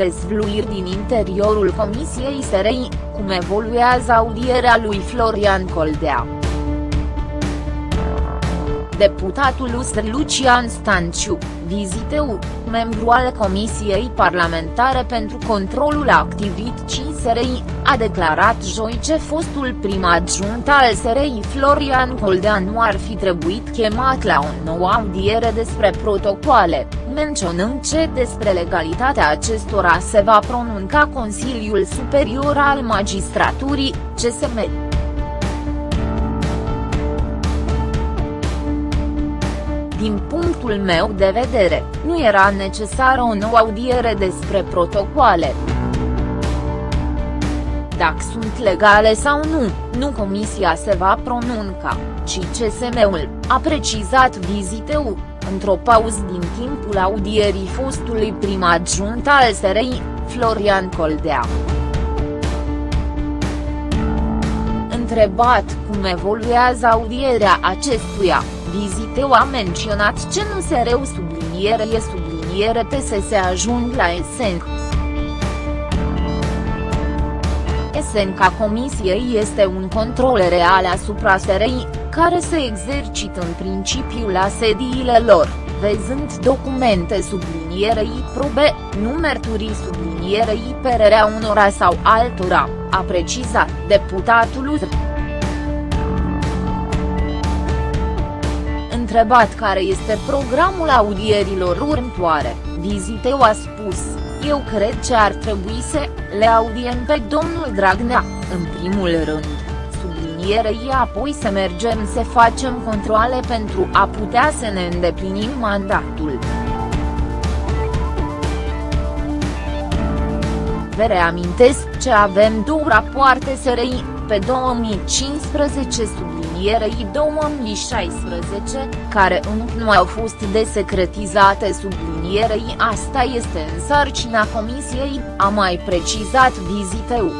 Dezvluiri din interiorul Comisiei SRI, cum evoluează audierea lui Florian Coldea. Deputatul USR Lucian Stanciu, viziteu, membru al Comisiei Parlamentare pentru Controlul Activității SRI, a declarat joi ce fostul prim adjunct al SRI Florian Coldea nu ar fi trebuit chemat la o nouă audiere despre protocoale, menționând ce despre legalitatea acestora se va pronunca Consiliul Superior al Magistraturii, CSM. Din punctul meu de vedere, nu era necesară o nouă audiere despre protocoale. Dacă sunt legale sau nu, nu comisia se va pronunca, ci CSM-ul, a precizat viziteu, într-o pauză din timpul audierii fostului prim adjunct al SRI, Florian Coldea. Întrebat cum evoluează audierea acestuia, Viziteu a menționat ce nu se reu subliniere e subliniere pe să se ajung la esenc. Esenca comisiei este un control real asupra SRI, care se exercită în principiu la sediile lor, văzând documente sublinierei probe, nu mărturii sublinierei pererea unora sau altora, a precizat deputatul UZR. Întrebat care este programul audierilor următoare, Viziteu a spus, eu cred că ar trebui să le audiem pe domnul Dragnea, în primul rând, sublinierei apoi să mergem să facem controle pentru a putea să ne îndeplinim mandatul. Vă reamintesc că avem două rapoarte SRI, pe 2015 sub sublinierei 2016, care încă nu au fost desecretizate sublinierei asta este în sarcina comisiei, a mai precizat viziteu.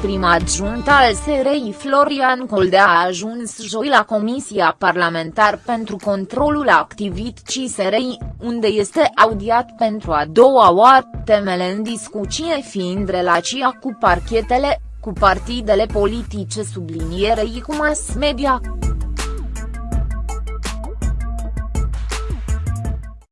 Prim adjunct al SRI Florian Coldea a ajuns joi la Comisia Parlamentar pentru Controlul Activității SRI, unde este audiat pentru a doua oară, temele în discuție fiind relația cu parchetele, cu partidele politice sublinierei cu mass media.